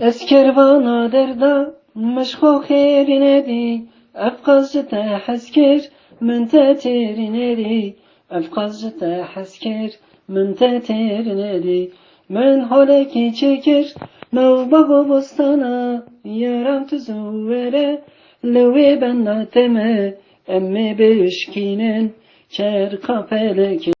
Eskervana derda meşko xerine di. Efkazcı te hezker min te terine Efkazcı te hezker min te terine Men haleki çeker Mevbago bostana Yaram tuzu vere Lewe ben nateme Emme beşkinen Çer kapeleki.